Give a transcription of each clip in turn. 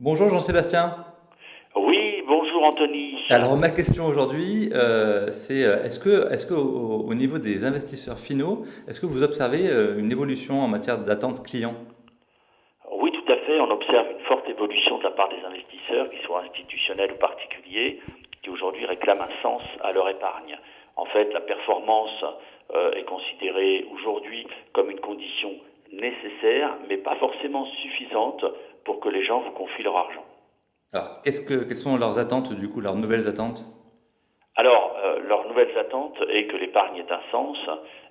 Bonjour Jean-Sébastien. Oui, bonjour Anthony. Alors ma question aujourd'hui, euh, c'est euh, est-ce que, est-ce que au, au niveau des investisseurs finaux, est-ce que vous observez euh, une évolution en matière d'attente client? Oui, tout à fait. On observe une forte évolution de la part des investisseurs, qu'ils soient institutionnels ou particuliers, qui aujourd'hui réclament un sens à leur épargne. En fait, la performance euh, est considérée aujourd'hui comme une condition nécessaire, mais pas forcément suffisante pour que les gens vous confient leur argent. Alors que, quelles sont leurs attentes du coup, leurs nouvelles attentes? Alors, euh, leur nouvelle attente est que l'épargne ait un sens,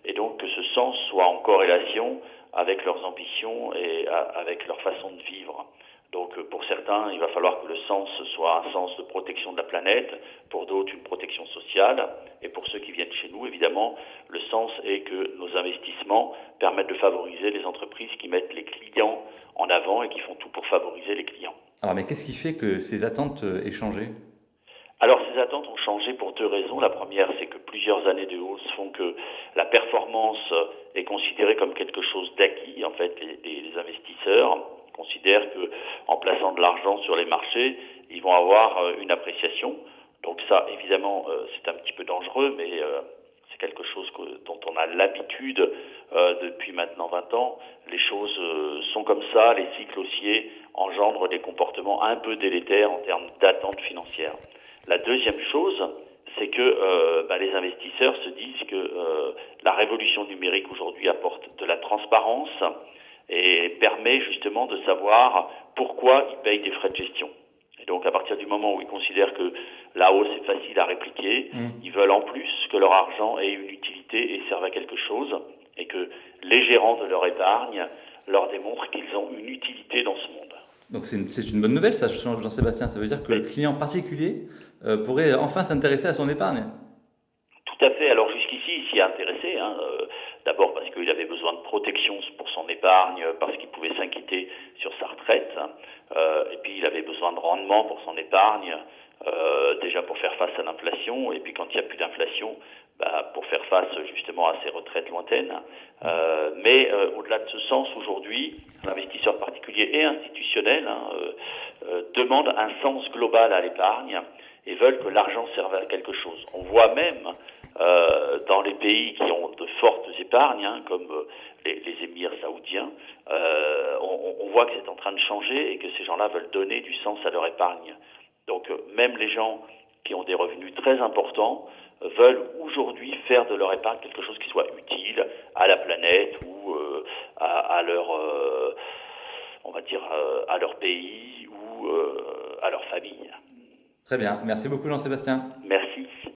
et donc que ce sens soit en corrélation avec leurs ambitions et à, avec leur façon de vivre. Donc euh, pour certains, il va falloir que le sens soit un sens de protection de la planète, pour d'autres une protection sociale, et pour ceux qui viennent chez nous, évidemment, le sens est que nos investissements permettent de favoriser les entreprises qui mettent les clients en avant et qui font tout pour favoriser les clients. Alors mais qu'est-ce qui fait que ces attentes euh, aient changé? Alors ces attentes ont changé pour deux raisons. La première, c'est que plusieurs années de hausse font que la performance est considérée comme quelque chose d'acquis. En fait, les, les investisseurs considèrent que en plaçant de l'argent sur les marchés, ils vont avoir euh, une appréciation. Donc ça, évidemment, euh, c'est un petit peu dangereux, mais c'est quelque chose dont on a l'habitude depuis maintenant 20 ans. Les choses sont comme ça, les cycles haussiers engendrent des comportements un peu délétères en termes d'attente financière. La deuxième chose, c'est que euh, bah, les investisseurs se disent que euh, la révolution numérique aujourd'hui apporte de la transparence et permet justement de savoir pourquoi ils payent des frais de gestion. Et donc à partir du moment où ils considèrent que la hausse est facile à répliquer, mmh. ils veulent en plus que leur argent ait une utilité et serve à quelque chose, et que les gérants de leur épargne leur démontrent qu'ils ont une utilité dans ce monde. Donc c'est une, une, bonne nouvelle ça, Jean-Sébastien, ça veut dire que le client particulier euh, pourrait enfin s'intéresser à son épargne. Tout à fait. Alors jusqu'ici, il s'y est intéressé. Hein, euh, D'abord parce qu'il avait besoin de protection pour son épargne, parce qu'il pouvait s'inquiéter sur sa retraite. Hein, euh, et puis il avait besoin de rendement pour son épargne, euh, déjà pour faire face à l'inflation. Et puis quand il n'y a plus d'inflation, bah, pour faire face justement à ces retraites lointaines. Euh, mais euh, au-delà de ce sens, aujourd'hui, l'investisseur particulier et institutionnel hein, euh, demande un sens global à l'épargne et veulent que l'argent serve à quelque chose. On voit même dans les pays qui ont de fortes épargnes, hein, comme les, les, émirs saoudiens, on, voit que c'est en train de changer et que ces gens-là veulent donner du sens à leur épargne. Donc euh, même les gens qui ont des revenus très importants veulent aujourd'hui faire de leur épargne quelque chose qui soit utile à la planète ou euh, à, à, leur, on va dire, à leur pays ou à leur famille. Très bien. Merci beaucoup, Jean-Sébastien. Merci.